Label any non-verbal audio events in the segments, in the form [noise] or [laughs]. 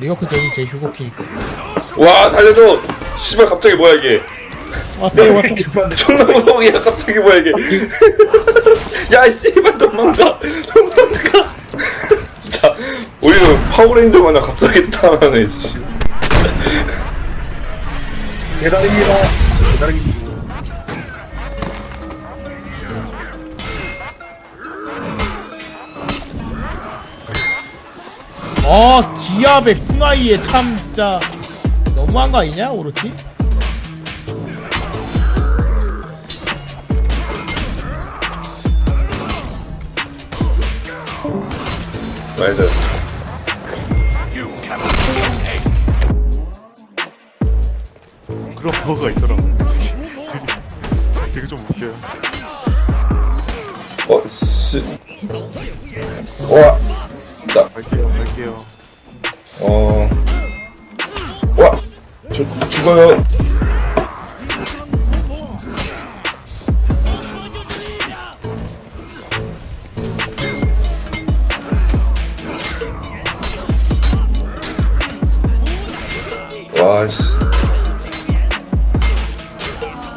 리어크 저기 제 휴고키니까. 와 달려줘! 씨발 갑자기 뭐야 이게? 아, 왔다 왔다 존나 무서워 갑자기 뭐야 이게? [laughs] 야 씨발 도망가! 도망가! [laughs] 진짜 오히려 파워레인저 마냥 갑자기 타하네 씨. 대단입니다. 대단입니다. 어 기압의 쿠나이에 참 진짜 너무한 거 아니냐 오로치? 나이스 그런 버그가 있더라고 되게 좀 웃겨요 어 씨. 와 나. 갈게요, 갈게요. 어. 와! 저 죽어요. 와씨.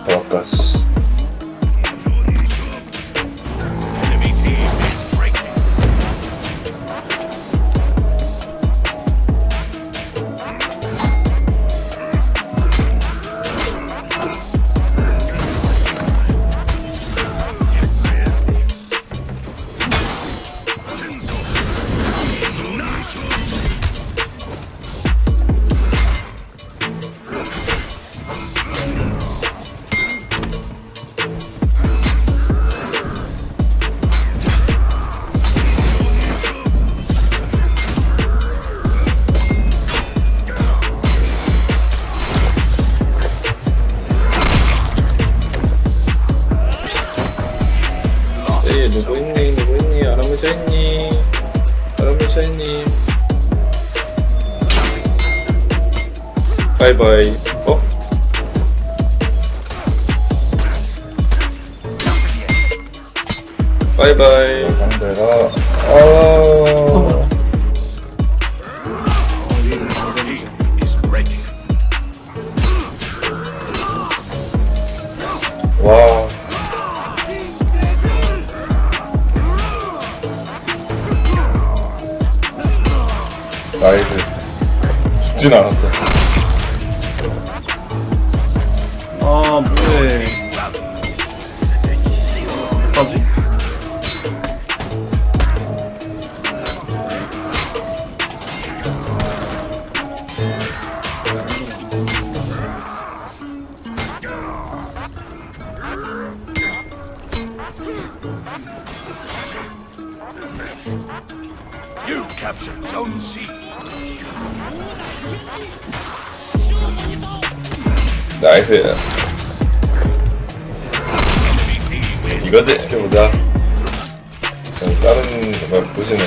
더 아까, 씨. 차이님. 바이바이. 어? 바이바이. 상대가 아. 라이브 죽진 않았다 아 뭐해 어떡하지? You captured Zone C. 나이스. 이거지? 지켜보자. 참 다른 정말 부시네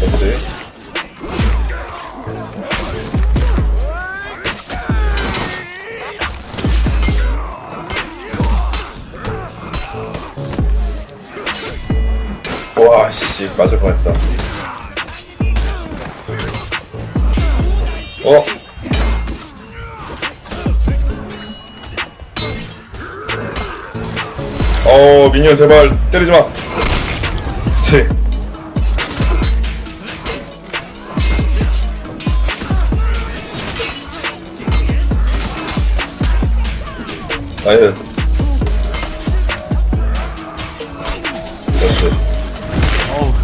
그렇지? 아씨 맞을 뻔했다. 어? 어 미니언 제발 때리지마. 그치. 아예 됐어.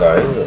Đấy.